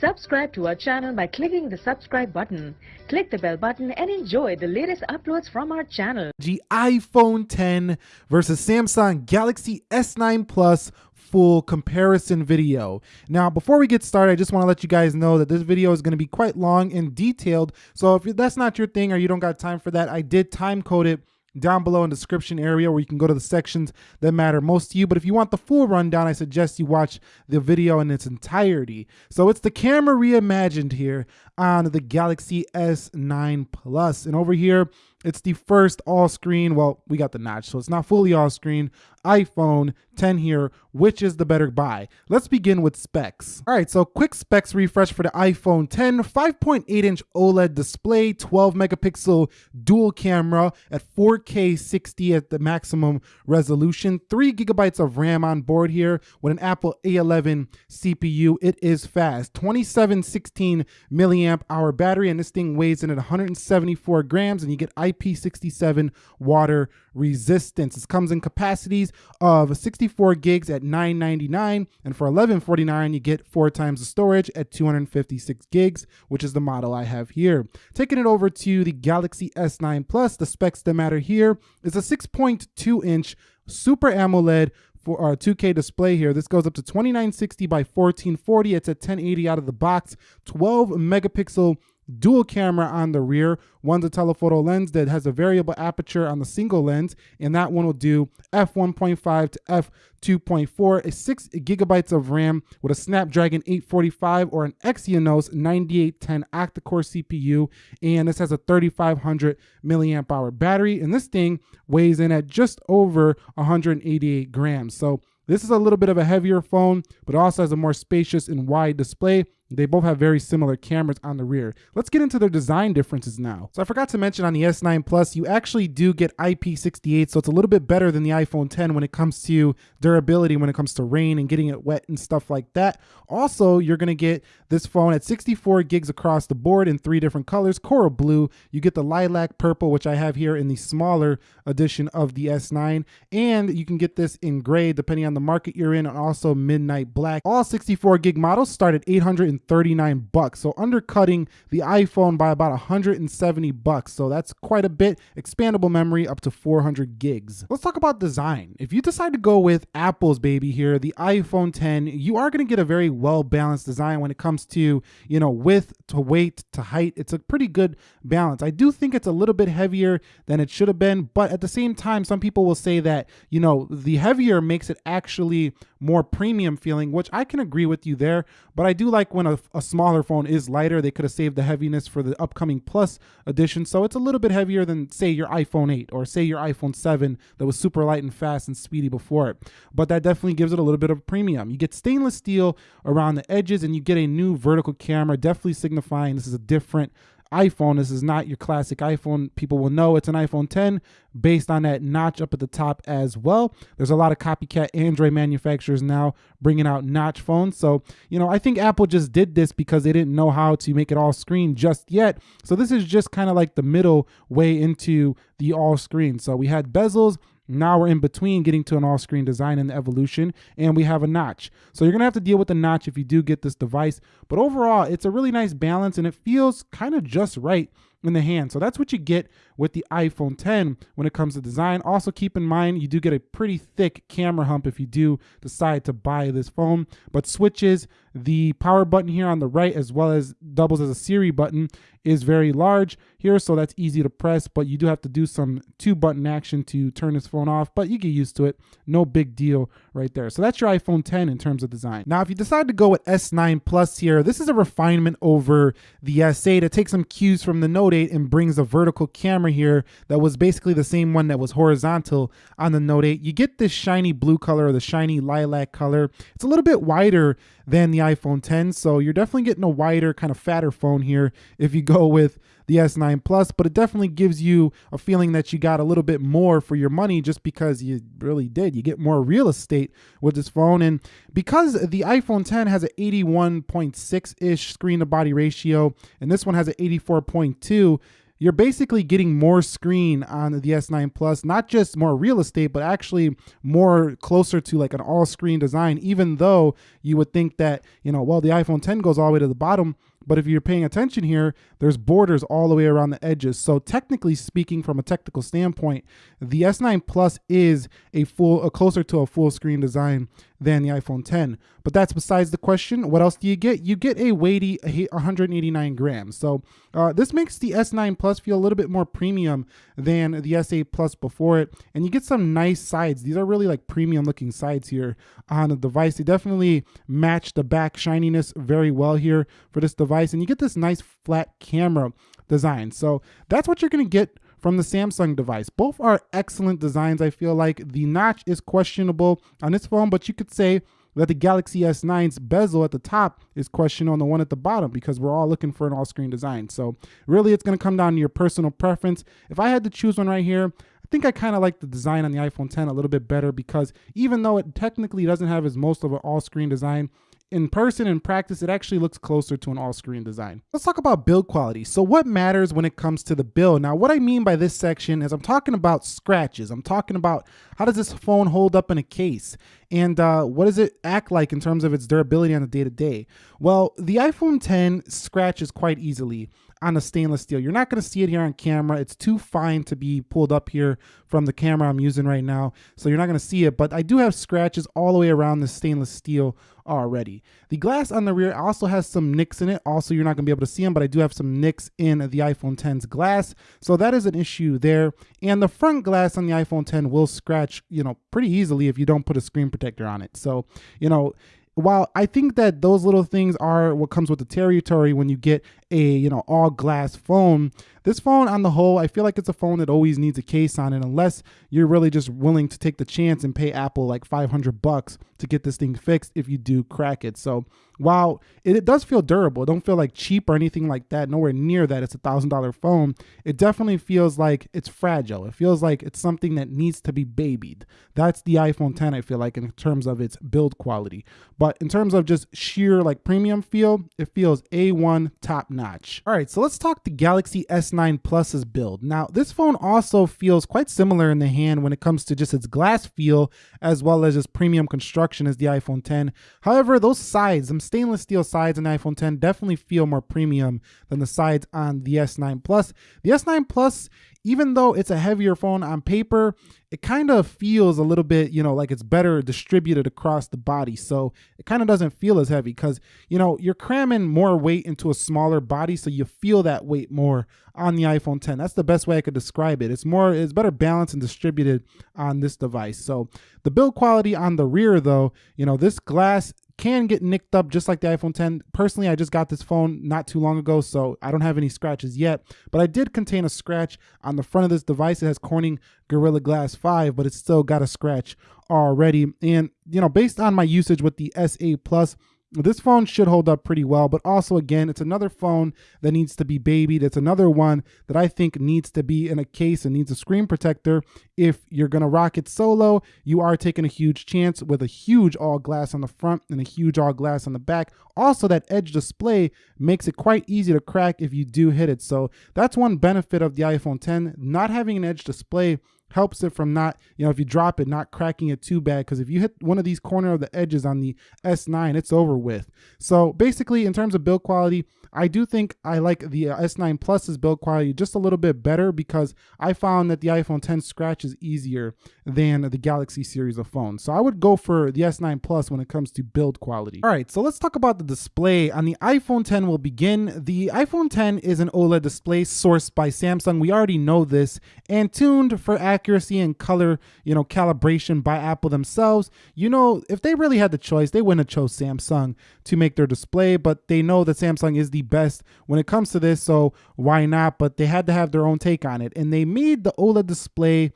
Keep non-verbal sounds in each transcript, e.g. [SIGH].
Subscribe to our channel by clicking the subscribe button. Click the bell button and enjoy the latest uploads from our channel. G iPhone 10 versus Samsung Galaxy S9 Plus full comparison video. Now, before we get started, I just want to let you guys know that this video is going to be quite long and detailed. So if that's not your thing or you don't got time for that, I did time code it down below in the description area where you can go to the sections that matter most to you. But if you want the full rundown, I suggest you watch the video in its entirety. So it's the camera reimagined here on the Galaxy S9 Plus. And over here, it's the first all screen. Well, we got the notch, so it's not fully all screen. iPhone 10 here. Which is the better buy? Let's begin with specs. All right, so quick specs refresh for the iPhone 10 5.8 inch OLED display, 12 megapixel dual camera at 4K 60 at the maximum resolution, 3 gigabytes of RAM on board here with an Apple A11 CPU. It is fast, 2716 milliamp hour battery, and this thing weighs in at 174 grams, and you get IP67 water resistance. This comes in capacities of 64 gigs at 999 and for 1149 you get four times the storage at 256 gigs, which is the model I have here. Taking it over to the Galaxy S9 Plus, the specs that matter here is a 6.2 inch Super AMOLED for uh, our 2K display here. This goes up to 2960 by 1440. It's at 1080 out of the box, 12 megapixel dual camera on the rear. One's a telephoto lens that has a variable aperture on the single lens, and that one will do f1.5 to f2.4, a 6 gigabytes of RAM with a Snapdragon 845 or an Exynos 9810 octa-core CPU, and this has a 3500 milliamp hour battery, and this thing weighs in at just over 188 grams. So this is a little bit of a heavier phone, but also has a more spacious and wide display. They both have very similar cameras on the rear. Let's get into their design differences now. So I forgot to mention on the S9 Plus, you actually do get IP68, so it's a little bit better than the iPhone 10 when it comes to durability, when it comes to rain and getting it wet and stuff like that. Also, you're gonna get this phone at 64 gigs across the board in three different colors, coral blue, you get the lilac purple, which I have here in the smaller edition of the S9, and you can get this in gray depending on the market you're in, and also midnight black. All 64 gig models start at 800 139 bucks. So undercutting the iPhone by about 170 bucks. So that's quite a bit. Expandable memory up to 400 gigs. Let's talk about design. If you decide to go with Apple's baby here, the iPhone 10, you are going to get a very well balanced design when it comes to, you know, width to weight to height. It's a pretty good balance. I do think it's a little bit heavier than it should have been, but at the same time, some people will say that, you know, the heavier makes it actually more premium feeling, which I can agree with you there. But I do like when a, a smaller phone is lighter. They could have saved the heaviness for the upcoming Plus edition. So it's a little bit heavier than, say, your iPhone 8 or, say, your iPhone 7 that was super light and fast and speedy before it. But that definitely gives it a little bit of premium. You get stainless steel around the edges and you get a new vertical camera, definitely signifying this is a different iPhone. This is not your classic iPhone. People will know it's an iPhone 10 based on that notch up at the top as well. There's a lot of copycat Android manufacturers now bringing out notch phones. So, you know, I think Apple just did this because they didn't know how to make it all screen just yet. So this is just kind of like the middle way into the all screen. So we had bezels now we're in between getting to an all-screen design and the evolution, and we have a notch. So you're gonna have to deal with the notch if you do get this device. But overall, it's a really nice balance and it feels kind of just right in the hand. So that's what you get with the iPhone 10 when it comes to design. Also keep in mind, you do get a pretty thick camera hump if you do decide to buy this phone, but switches, the power button here on the right, as well as doubles as a Siri button, is very large here, so that's easy to press, but you do have to do some two button action to turn this phone off, but you get used to it. No big deal right there. So that's your iPhone 10 in terms of design. Now, if you decide to go with S9 Plus here, this is a refinement over the S8. It takes some cues from the Note 8 and brings a vertical camera here that was basically the same one that was horizontal on the Note 8. You get this shiny blue color or the shiny lilac color. It's a little bit wider than the iPhone 10. So you're definitely getting a wider, kind of fatter phone here if you [LAUGHS] go with the S9 Plus, but it definitely gives you a feeling that you got a little bit more for your money just because you really did. You get more real estate with this phone. And because the iPhone 10 has an 81.6 ish screen to body ratio, and this one has an 84.2, you're basically getting more screen on the S9 Plus, not just more real estate, but actually more closer to like an all screen design, even though you would think that, you know, well, the iPhone 10 goes all the way to the bottom. But if you're paying attention here, there's borders all the way around the edges. So technically speaking, from a technical standpoint, the S9 Plus is a full, a closer to a full screen design than the iPhone 10. But that's besides the question. What else do you get? You get a weighty 189 grams. So uh, this makes the S9 Plus feel a little bit more premium than the S8 Plus before it. And you get some nice sides. These are really like premium looking sides here on the device. They definitely match the back shininess very well here for this device. And you get this nice flat camera design. So that's what you're going to get from the Samsung device. Both are excellent designs. I feel like the notch is questionable on this phone, but you could say that the Galaxy S9's bezel at the top is questionable on the one at the bottom because we're all looking for an all-screen design. So really it's going to come down to your personal preference. If I had to choose one right here, I think I kind of like the design on the iPhone 10 a little bit better because even though it technically doesn't have as most of an all-screen design, in person in practice, it actually looks closer to an all-screen design. Let's talk about build quality. So what matters when it comes to the build? Now, what I mean by this section is I'm talking about scratches. I'm talking about how does this phone hold up in a case? And uh, what does it act like in terms of its durability on the day-to-day? -day? Well, the iPhone 10 scratches quite easily on a stainless steel. You're not going to see it here on camera. It's too fine to be pulled up here from the camera I'm using right now. So you're not going to see it, but I do have scratches all the way around the stainless steel already. The glass on the rear also has some nicks in it. Also, you're not going to be able to see them, but I do have some nicks in the iPhone 10's glass. So that is an issue there. And the front glass on the iPhone 10 will scratch, you know, pretty easily if you don't put a screen protector on it. So, you know, while I think that those little things are what comes with the territory when you get a you know all glass phone, this phone on the whole, I feel like it's a phone that always needs a case on it unless you're really just willing to take the chance and pay Apple like 500 bucks to get this thing fixed if you do crack it. So while it, it does feel durable, it don't feel like cheap or anything like that, nowhere near that. It's a thousand dollar phone. It definitely feels like it's fragile. It feels like it's something that needs to be babied. That's the iPhone 10, I feel like, in terms of its build quality. But in terms of just sheer like premium feel, it feels A1 top notch. All right, so let's talk the Galaxy S9 Plus's build. Now, this phone also feels quite similar in the hand when it comes to just its glass feel as well as its premium construction as the iPhone 10. However, those sides, them stainless steel sides on the iPhone 10 definitely feel more premium than the sides on the S9 Plus. The S9 Plus even though it's a heavier phone on paper, it kind of feels a little bit, you know, like it's better distributed across the body. So it kind of doesn't feel as heavy because, you know, you're cramming more weight into a smaller body. So you feel that weight more on the iPhone 10. That's the best way I could describe it. It's more, it's better balanced and distributed on this device. So the build quality on the rear though, you know, this glass can get nicked up just like the iPhone 10. Personally, I just got this phone not too long ago, so I don't have any scratches yet. But I did contain a scratch on the front of this device. It has Corning Gorilla Glass 5, but it's still got a scratch already. And, you know, based on my usage with the S8 Plus, this phone should hold up pretty well, but also again, it's another phone that needs to be babied. It's another one that I think needs to be in a case and needs a screen protector. If you're gonna rock it solo, you are taking a huge chance with a huge all glass on the front and a huge all glass on the back. Also, that edge display makes it quite easy to crack if you do hit it. So that's one benefit of the iPhone 10. Not having an edge display helps it from not, you know, if you drop it, not cracking it too bad. Because if you hit one of these corner of the edges on the S9, it's over with. So basically, in terms of build quality, I do think I like the uh, S9 Plus's build quality just a little bit better because I found that the iPhone 10 scratch is easier than the Galaxy series of phones. So I would go for the S9 Plus when it comes to build quality. All right, so let's talk about the display. On the iPhone 10 we'll begin. The iPhone 10 is an OLED display sourced by Samsung. We already know this and tuned for accuracy and color, you know, calibration by Apple themselves. You know, if they really had the choice, they wouldn't have chose Samsung to make their display, but they know that Samsung is the best when it comes to this, so why not? But they had to have their own take on it. And they made the OLED display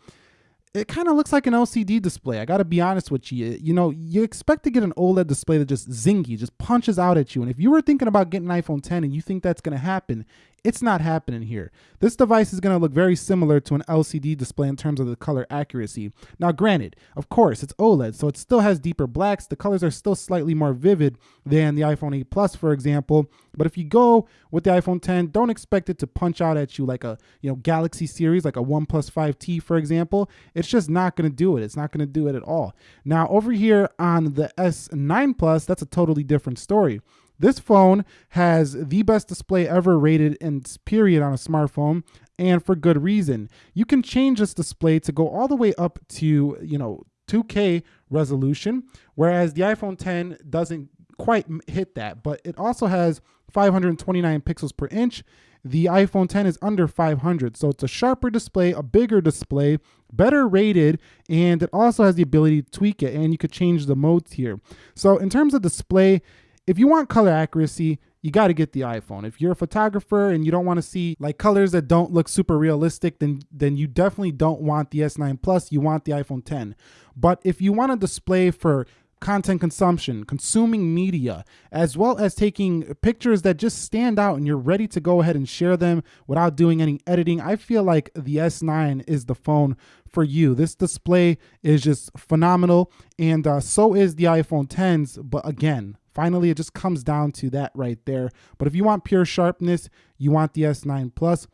it kind of looks like an LCD display. I got to be honest with you. You know, you expect to get an OLED display that just zingy, just punches out at you. And if you were thinking about getting an iPhone 10 and you think that's going to happen, It's not happening here. This device is going to look very similar to an LCD display in terms of the color accuracy. Now, granted, of course, it's OLED, so it still has deeper blacks. The colors are still slightly more vivid than the iPhone 8 Plus, for example. But if you go with the iPhone 10, don't expect it to punch out at you like a you know Galaxy series, like a One 5T, for example. It's just not going to do it. It's not going to do it at all. Now, over here on the S9 Plus, that's a totally different story. This phone has the best display ever rated in period on a smartphone and for good reason. You can change this display to go all the way up to, you know, 2K resolution, whereas the iPhone 10 doesn't quite hit that, but it also has 529 pixels per inch. The iPhone 10 is under 500, so it's a sharper display, a bigger display, better rated, and it also has the ability to tweak it, and you could change the modes here. So in terms of display, if you want color accuracy, you got to get the iPhone. If you're a photographer and you don't want to see like colors that don't look super realistic, then then you definitely don't want the S9 Plus. You want the iPhone 10. But if you want a display for content consumption, consuming media, as well as taking pictures that just stand out and you're ready to go ahead and share them without doing any editing, I feel like the S9 is the phone for you. This display is just phenomenal, and uh, so is the iPhone 10s. But again, Finally, it just comes down to that right there. But if you want pure sharpness, you want the S9 Plus.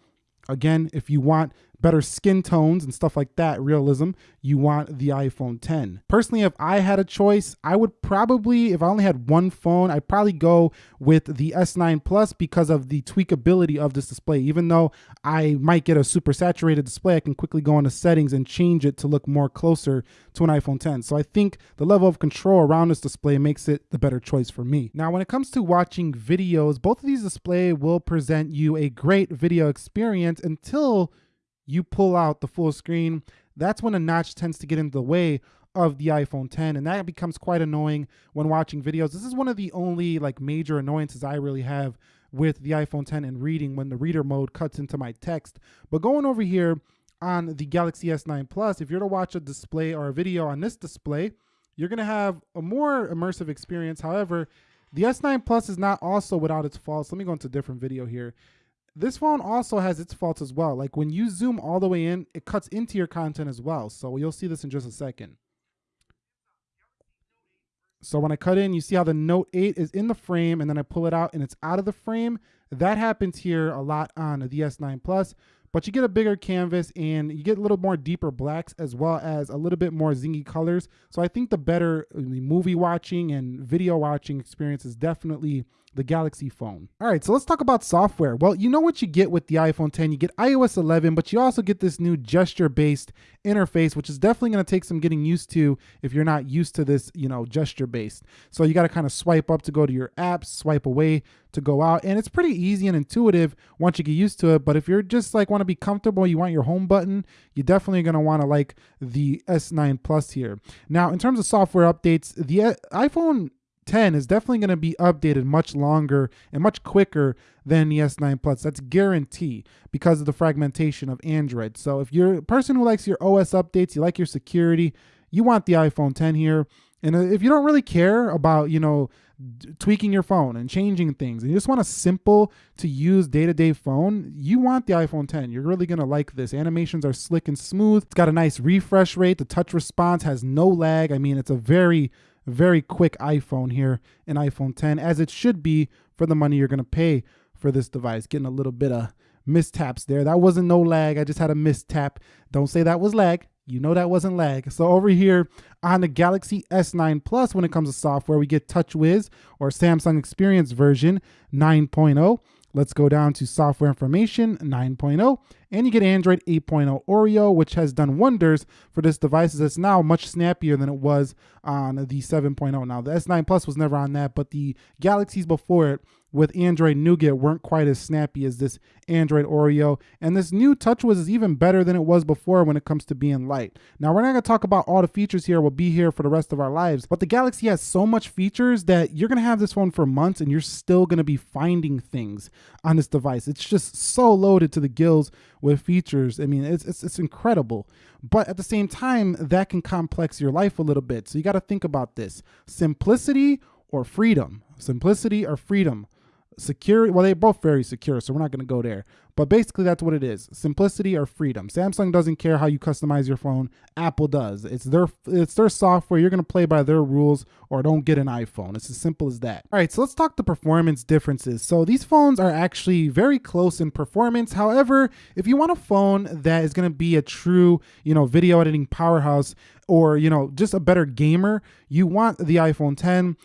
Again, if you want better skin tones and stuff like that, realism, you want the iPhone 10. Personally, if I had a choice, I would probably, if I only had one phone, I'd probably go with the S9 Plus because of the tweakability of this display. Even though I might get a super saturated display, I can quickly go into settings and change it to look more closer to an iPhone 10. So I think the level of control around this display makes it the better choice for me. Now, when it comes to watching videos, both of these display will present you a great video experience until you pull out the full screen, that's when a notch tends to get into the way of the iPhone 10 and that becomes quite annoying when watching videos. This is one of the only like major annoyances I really have with the iPhone 10 and reading when the reader mode cuts into my text. But going over here on the Galaxy S9 Plus, if you're to watch a display or a video on this display, you're going to have a more immersive experience. However, the S9 Plus is not also without its faults. Let me go into a different video here. This phone also has its faults as well. Like when you zoom all the way in, it cuts into your content as well. So you'll see this in just a second. So when I cut in, you see how the Note 8 is in the frame and then I pull it out and it's out of the frame. That happens here a lot on the S9 Plus but you get a bigger canvas and you get a little more deeper blacks as well as a little bit more zingy colors. So I think the better uh, movie watching and video watching experience is definitely the Galaxy phone. All right, so let's talk about software. Well, you know what you get with the iPhone 10. You get iOS 11, but you also get this new gesture-based interface, which is definitely going to take some getting used to if you're not used to this, you know, gesture-based. So you got to kind of swipe up to go to your apps, swipe away to go out, and it's pretty easy and intuitive once you get used to it. But if you're just like want to be comfortable, you want your home button, you're definitely going to want to like the S9 Plus here. Now, in terms of software updates, the uh, iPhone 10 is definitely going to be updated much longer and much quicker than the S9 Plus. That's guarantee because of the fragmentation of Android. So if you're a person who likes your OS updates, you like your security, you want the iPhone 10 here. And uh, if you don't really care about, you know, tweaking your phone and changing things and you just want a simple to use day-to-day phone you want the iphone 10 you're really going to like this animations are slick and smooth it's got a nice refresh rate the touch response has no lag i mean it's a very very quick iPhone here, an iPhone 10, as it should be for the money you're going to pay for this device. Getting a little bit of mistaps there. That wasn't no lag. I just had a mistap. Don't say that was lag. You know that wasn't lag. So over here on the Galaxy S9 Plus, when it comes to software, we get TouchWiz or Samsung Experience version 9.0. Let's go down to software information 9.0 and you get Android 8.0 Oreo, which has done wonders for this device. It's now much snappier than it was on the 7.0. Now the S9 Plus was never on that, but the Galaxies before it with Android Nougat weren't quite as snappy as this Android Oreo. And this new TouchWiz is even better than it was before when it comes to being light. Now, we're not going to talk about all the features here. We'll be here for the rest of our lives. But the Galaxy has so much features that you're going to have this phone for months and you're still going to be finding things on this device. It's just so loaded to the gills with features. I mean, it's, it's, it's incredible. But at the same time, that can complex your life a little bit. So you got to think about this simplicity or freedom. Simplicity or freedom secure. Well, they're both very secure, so we're not going to go there. But basically, that's what it is: simplicity or freedom. Samsung doesn't care how you customize your phone. Apple does. It's their it's their software. You're going to play by their rules, or don't get an iPhone. It's as simple as that. All right, so let's talk the performance differences. So these phones are actually very close in performance. However, if you want a phone that is going to be a true, you know, video editing powerhouse, or you know, just a better gamer, you want the iPhone 10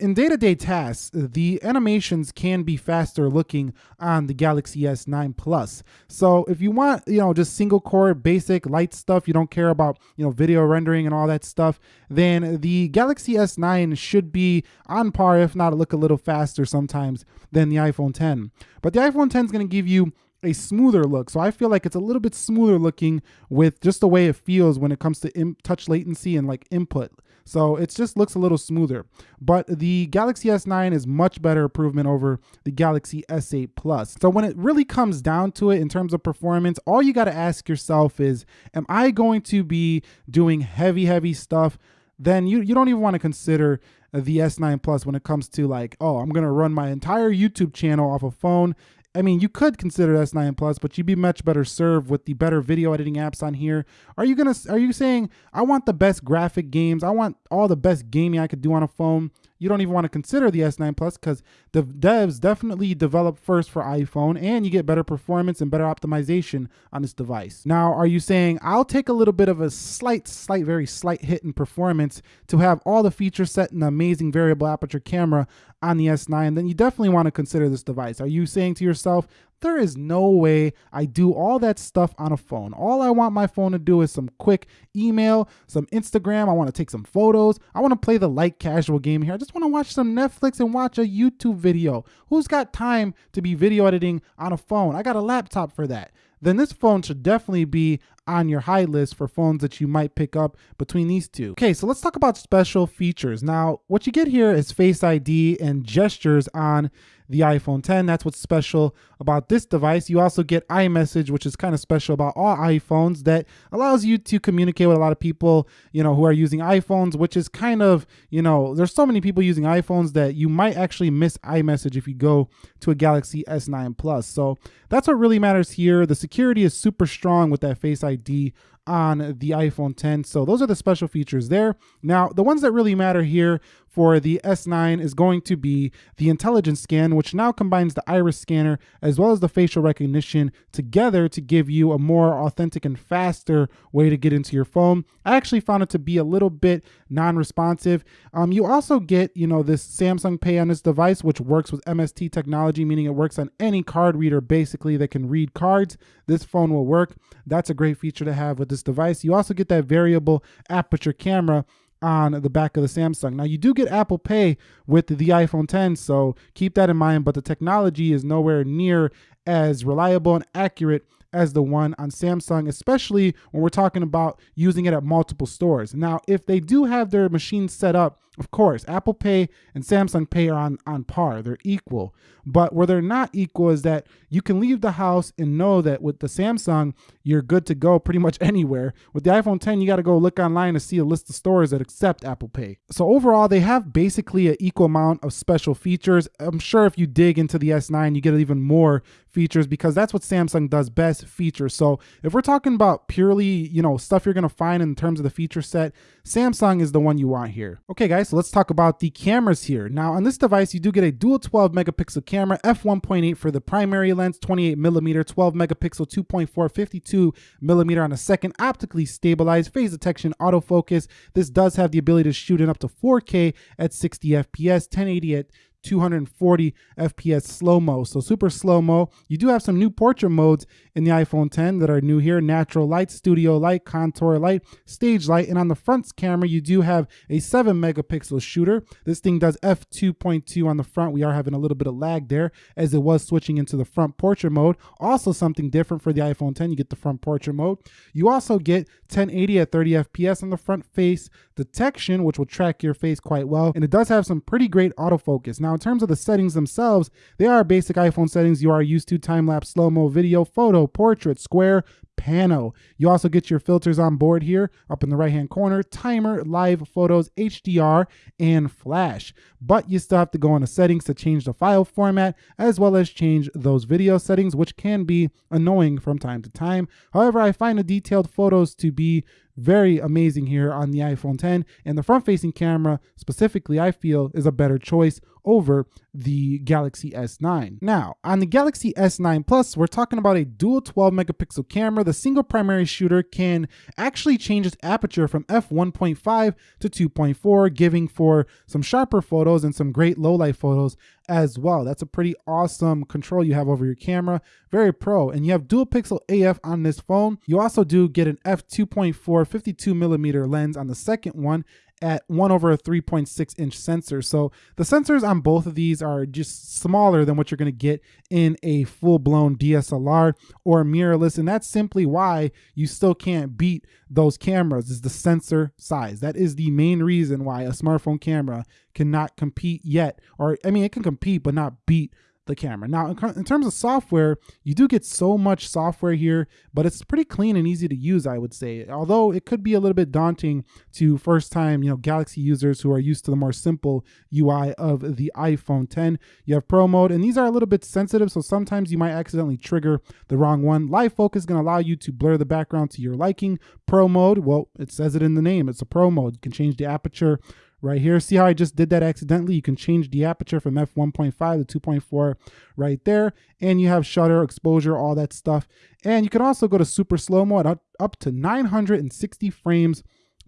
in day-to-day tasks, the animations can be faster looking on the Galaxy S9 Plus. So if you want, you know, just single core basic light stuff, you don't care about, you know, video rendering and all that stuff, then the Galaxy S9 should be on par, if not look a little faster sometimes than the iPhone 10. But the iPhone 10 is going to give you a smoother look. So I feel like it's a little bit smoother looking with just the way it feels when it comes to touch latency and like input. So it just looks a little smoother. But the Galaxy S9 is much better improvement over the Galaxy S8 Plus. So when it really comes down to it in terms of performance, all you got to ask yourself is, am I going to be doing heavy, heavy stuff? Then you, you don't even want to consider the S9 Plus when it comes to like, oh, I'm going to run my entire YouTube channel off a phone I mean, you could consider S9 Plus, but you'd be much better served with the better video editing apps on here. Are you gonna? Are you saying I want the best graphic games? I want all the best gaming I could do on a phone you don't even want to consider the S9 Plus because the devs definitely develop first for iPhone and you get better performance and better optimization on this device. Now, are you saying I'll take a little bit of a slight, slight, very slight hit in performance to have all the features set in amazing variable aperture camera on the S9? Then you definitely want to consider this device. Are you saying to yourself, there is no way I do all that stuff on a phone. All I want my phone to do is some quick email, some Instagram. I want to take some photos. I want to play the light casual game here. I just want to watch some Netflix and watch a YouTube video. Who's got time to be video editing on a phone? I got a laptop for that. Then this phone should definitely be on your high list for phones that you might pick up between these two. Okay, so let's talk about special features. Now, what you get here is Face ID and gestures on the iPhone 10. That's what's special about this device. You also get iMessage, which is kind of special about all iPhones that allows you to communicate with a lot of people, you know, who are using iPhones, which is kind of, you know, there's so many people using iPhones that you might actually miss iMessage if you go to a Galaxy S9 Plus. So that's what really matters here. The security is super strong with that Face ID on the iPhone 10. So those are the special features there. Now, the ones that really matter here for the S9 is going to be the intelligence scan, which now combines the iris scanner as well as the facial recognition together to give you a more authentic and faster way to get into your phone. I actually found it to be a little bit non-responsive. Um, you also get, you know, this Samsung Pay on this device, which works with MST technology, meaning it works on any card reader basically that can read cards. This phone will work. That's a great feature to have with this device. You also get that variable aperture camera on the back of the Samsung. Now you do get Apple Pay with the iPhone 10, so keep that in mind, but the technology is nowhere near as reliable and accurate as the one on Samsung, especially when we're talking about using it at multiple stores. Now, if they do have their machines set up of course, Apple Pay and Samsung Pay are on, on par, they're equal. But where they're not equal is that you can leave the house and know that with the Samsung, you're good to go pretty much [LAUGHS] anywhere. With the iPhone 10, you got to go look online to see a list of stores that accept Apple Pay. So overall, they have basically an equal amount of special features. I'm sure if you dig into the S9, you get even more features because that's what Samsung does best features. So if we're talking about purely, you know, stuff you're going to find in terms of the feature set, Samsung is the one you want here. Okay, guys, so let's talk about the cameras here. Now, on this device, you do get a dual 12 megapixel camera, f1.8 for the primary lens, 28 millimeter, 12 megapixel, 2.4, 52 millimeter on a second, optically stabilized, phase detection, autofocus. This does have the ability to shoot in up to 4K at 60 FPS, 1080 at 240 FPS slow-mo. So super slow-mo. You do have some new portrait modes in the iPhone 10 that are new here. Natural light, studio light, contour light, stage light. And on the front camera, you do have a 7 megapixel shooter. This thing does f2.2 on the front. We are having a little bit of lag there as it was switching into the front portrait mode. Also something different for the iPhone 10. You get the front portrait mode. You also get 1080 at 30 FPS on the front face detection, which will track your face quite well. And it does have some pretty great autofocus. Now, Now, in terms of the settings themselves, they are basic iPhone settings you are used to time lapse, slow mo, video, photo, portrait, square, pano. You also get your filters on board here up in the right hand corner, timer, live photos, HDR, and flash. But you still have to go into settings to change the file format as well as change those video settings, which can be annoying from time to time. However, I find the detailed photos to be very amazing here on the iPhone 10 and the front facing camera specifically I feel is a better choice over the Galaxy S9. Now, on the Galaxy S9 Plus, we're talking about a dual 12 megapixel camera. The single primary shooter can actually change its aperture from f1.5 to 2.4, giving for some sharper photos and some great low light photos as well. That's a pretty awesome control you have over your camera. Very pro. And you have dual pixel AF on this phone. You also do get an f2.4 52 millimeter lens on the second one at 1 over a 3.6 inch sensor. So the sensors on both of these are just smaller than what you're going to get in a full blown DSLR or mirrorless. And that's simply why you still can't beat those cameras is the sensor size. That is the main reason why a smartphone camera cannot compete yet. Or I mean, it can compete, but not beat the camera. Now, in, terms of software, you do get so much software here, but it's pretty clean and easy to use, I would say. Although it could be a little bit daunting to first-time, you know, Galaxy users who are used to the more simple UI of the iPhone 10. You have Pro mode, and these are a little bit sensitive, so sometimes you might accidentally trigger the wrong one. Live focus is going to allow you to blur the background to your liking. Pro mode, well, it says it in the name. It's a Pro mode. You can change the aperture right here. See how I just did that accidentally? You can change the aperture from f1.5 to 2.4 right there. And you have shutter, exposure, all that stuff. And you can also go to super slow-mo at up to 960 frames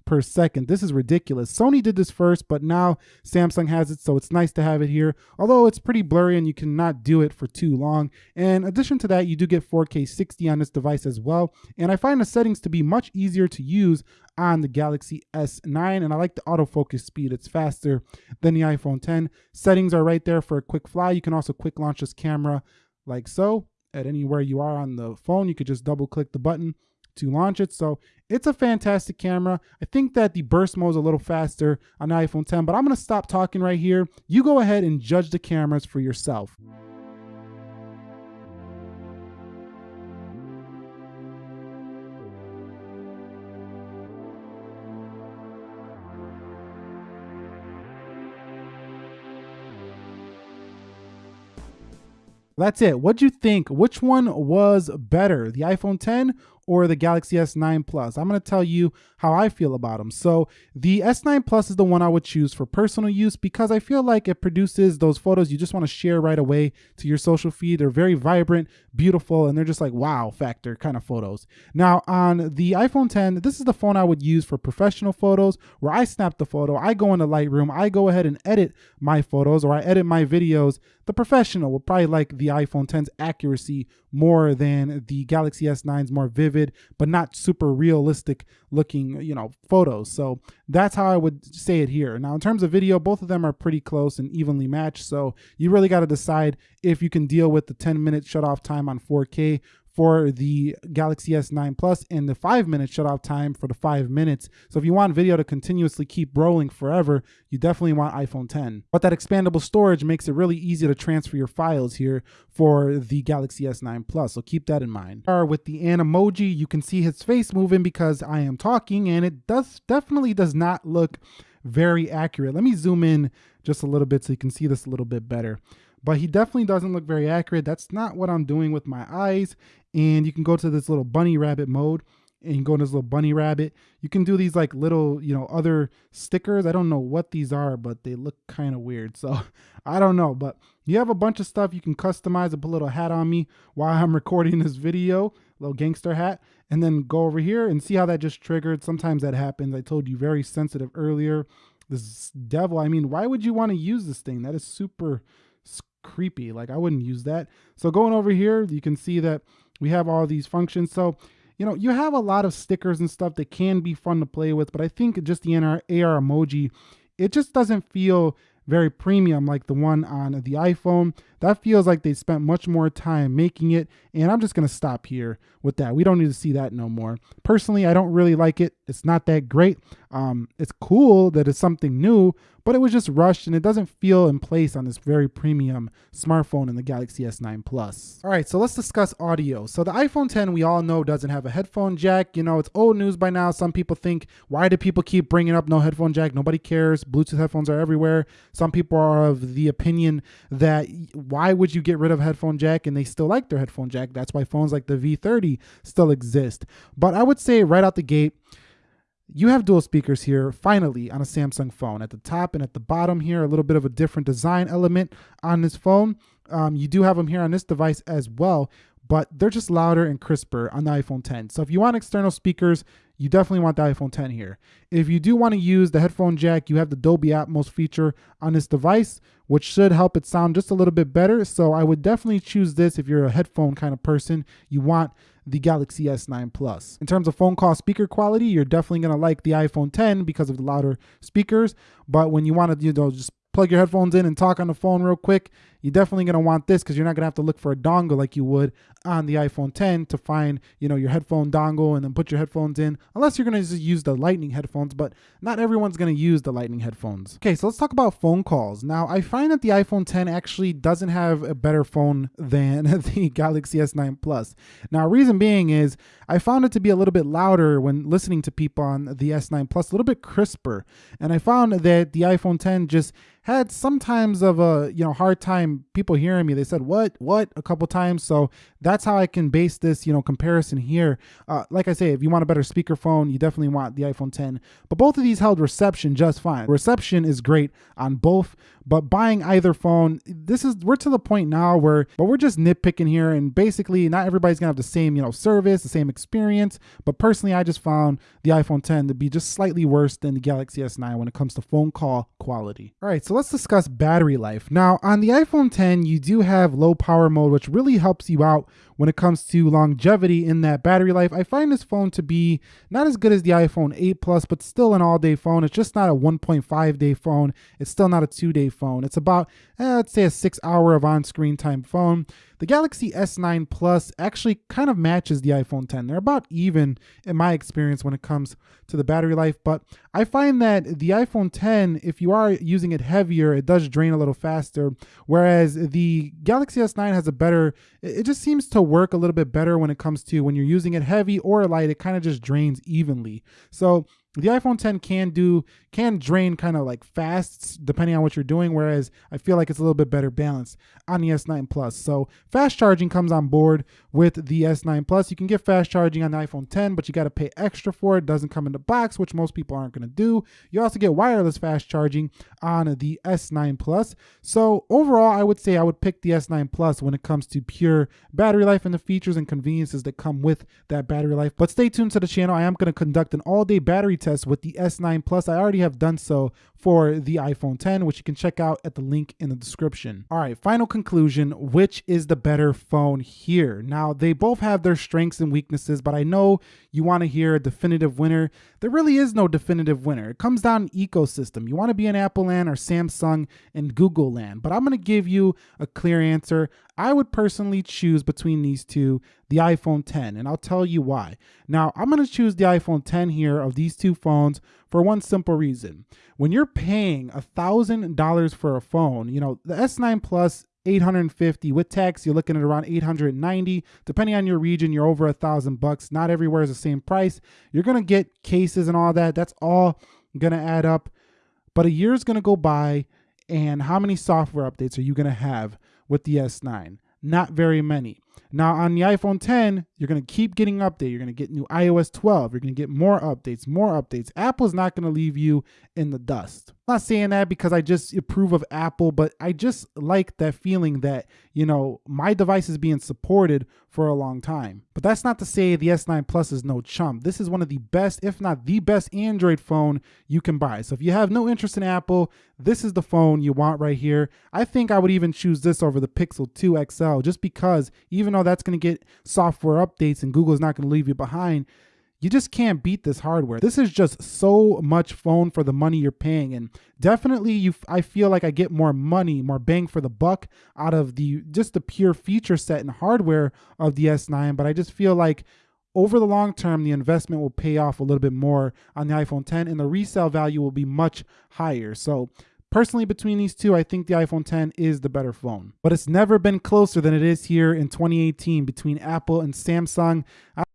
per second. This is ridiculous. Sony did this first, but now Samsung has it, so it's nice to have it here. Although it's pretty blurry and you cannot do it for too long. And in addition to that, you do get 4K 60 on this device as well. And I find the settings to be much easier to use on the Galaxy S9 and I like the autofocus speed. It's faster than the iPhone 10. Settings are right there for a quick fly. You can also quick launch this camera like so at anywhere you are on the phone. You could just double click the button to launch it. So it's a fantastic camera. I think that the burst mode is a little faster on the iPhone 10, but I'm going to stop talking right here. You go ahead and judge the cameras for yourself. That's it. What'd you think? Which one was better, the iPhone 10 or the Galaxy S9 Plus. I'm going to tell you how I feel about them. So the S9 Plus is the one I would choose for personal use because I feel like it produces those photos you just want to share right away to your social feed. They're very vibrant, beautiful, and they're just like wow factor kind of photos. Now on the iPhone 10, this is the phone I would use for professional photos where I snap the photo, I go into Lightroom, I go ahead and edit my photos or I edit my videos. The professional will probably like the iPhone 10's accuracy more than the Galaxy S9's more vivid, but not super realistic looking, you know, photos. So that's how I would say it here. Now, in terms of video, both of them are pretty close and evenly matched. So you really got to decide if you can deal with the 10 minute shut off time on 4K for the Galaxy S9 Plus and the five minute shutoff time for the five minutes. So if you want video to continuously keep rolling forever, you definitely want iPhone 10. But that expandable storage makes it really easy to transfer your files here for the Galaxy S9 Plus. So keep that in mind. With the Animoji, you can see his face moving because I am talking and it does definitely does not look very accurate. Let me zoom in just a little bit so you can see this a little bit better but he definitely doesn't look very accurate. That's not what I'm doing with my eyes. And you can go to this little bunny rabbit mode and you go to this little bunny rabbit. You can do these like little, you know, other stickers. I don't know what these are, but they look kind of weird. So [LAUGHS] I don't know, but you have a bunch of stuff you can customize and put a little hat on me while I'm [LAUGHS] recording this video, little gangster hat, and then go over here and see how that just triggered. Sometimes that happens. I told you very sensitive earlier. This devil, I mean, why would you want to use this thing? That is super creepy. Like I wouldn't use that. So going over here, you can see that we have all these functions. So, you know, you have a lot of stickers and stuff that can be fun to play with, but I think just the AR, AR emoji, it just doesn't feel very premium like the one on the iPhone. That feels like they spent much more time making it, and I'm just to stop here with that. We don't need to see that no more. Personally, I don't really like it It's not that great. Um, it's cool that it's something new, but it was just rushed and it doesn't feel in place on this very premium smartphone in the Galaxy S9 Plus. All right, so let's discuss audio. So the iPhone 10, we all know, doesn't have a headphone jack. You know, it's old news by now. Some people think, why do people keep bringing up no headphone jack? Nobody cares. Bluetooth headphones are everywhere. Some people are of the opinion that why would you get rid of headphone jack and they still like their headphone jack? That's why phones like the V30 still exist. But I would say right out the gate, you have dual speakers here finally on a Samsung phone. At the top and at the bottom here, a little bit of a different design element on this phone. Um, you do have them here on this device as well, but they're just louder and crisper on the iPhone 10. So if you want external speakers, you definitely want the iPhone 10 here. If you do want to use the headphone jack, you have the Dolby Atmos feature on this device, which should help it sound just a little bit better. So I would definitely choose this if you're a headphone kind of person. You want the Galaxy S9 Plus. In terms of phone call speaker quality, you're definitely to like the iPhone 10 because of the louder speakers. But when you want to, you know, just plug your headphones in and talk on the phone real quick, you're definitely going to want this because you're not going to have to look for a dongle like you would on the iPhone 10 to find, you know, your headphone dongle and then put your headphones in, unless you're going to just use the lightning headphones, but not everyone's going to use the lightning headphones. Okay, so let's talk about phone calls. Now, I find that the iPhone 10 actually doesn't have a better phone than [LAUGHS] the Galaxy S9 Plus. Now, reason being is I found it to be a little bit louder when listening to people on the S9 Plus, a little bit crisper. And I found that the iPhone 10 just had sometimes of a you know hard time people hearing me they said what? What? a couple times. So that's how i can base this you know comparison here. Uh, like i say if you want a better speakerphone you definitely want the iphone 10 but both of these held reception just fine. Reception is great on both. But buying either phone this is we're to the point now where but we're just nitpicking here and basically not everybody's gonna have the same you know service the same experience. But personally i just found the iphone 10 to be just slightly worse than the galaxy s9 when it comes to phone call quality. All right so let's discuss battery life. Now, on the iPhone 10, you do have low power mode, which really helps you out when it comes to longevity in that battery life. I find this phone to be not as good as the iPhone 8 Plus, but still an all day phone. It's just not a 1.5 day phone. It's still not a two day phone. It's about, eh, let's say, a six hour of on screen time phone. The Galaxy S9 Plus actually kind of matches the iPhone 10. They're about even in my experience when it comes to the battery life, but I find that the iPhone 10, if you are using it heavier, it does drain a little faster, whereas the Galaxy S9 has a better, it just seems to work a little bit better when it comes to when you're using it heavy or light, it kind of just drains evenly. So the iPhone 10 can do can drain kind of like fast depending on what you're doing, whereas I feel like it's a little bit better balanced on the S9 Plus. So fast charging comes on board with the S9 Plus. You can get fast charging on the iPhone 10, but you got to pay extra for it. it. Doesn't come in the box, which most people aren't going to do. You also get wireless fast charging on the S9 Plus. So overall, I would say I would pick the S9 Plus when it comes to pure battery life and the features and conveniences that come with that battery life. But stay tuned to the channel. I am going to conduct an all-day battery test with the S9 Plus. I already have done so for the iPhone 10, which you can check out at the link in the description. All right, final conclusion, which is the better phone here? Now, they both have their strengths and weaknesses, but I know you want to hear a definitive winner. There really is no definitive winner. It comes down to ecosystem. You want to be in Apple land or Samsung and Google land, but I'm going to give you a clear answer. I would personally choose between these two the iPhone 10, and I'll tell you why. Now, I'm going to choose the iPhone 10 here of these two phones for one simple reason. When you're paying $1,000 for a phone, you know, the S9 Plus 850 with tax you're looking at around 890 depending on your region you're over a thousand bucks. Not everywhere is the same price. You're gonna get cases and all that. That's all gonna add up. But a year is gonna go by and how many software updates are you gonna have with the s9 not very many now on the iPhone 10, you're going to keep getting updates. You're going to get new iOS 12. You're going to get more updates, more updates. Apple's not going to leave you in the dust. I'm not saying that because I just approve of Apple, but I just like that feeling that, you know, my device is being supported for a long time. But that's not to say the S9 Plus is no chump. This is one of the best, if not the best Android phone you can buy. So if you have no interest in Apple, this is the phone you want right here. I think I would even choose this over the Pixel 2 XL just because even though that's going to get software updates and Google's not going to leave you behind, you just can't beat this hardware. This is just so much phone for the money you're paying and definitely you I feel like I get more money, more bang for the buck out of the just the pure feature set and hardware of the S9, but I just feel like over the long term, the investment will pay off a little bit more on the iPhone 10 and the resale value will be much higher. So Personally, between these two, I think the iPhone 10 is the better phone. But it's never been closer than it is here in 2018 between Apple and Samsung.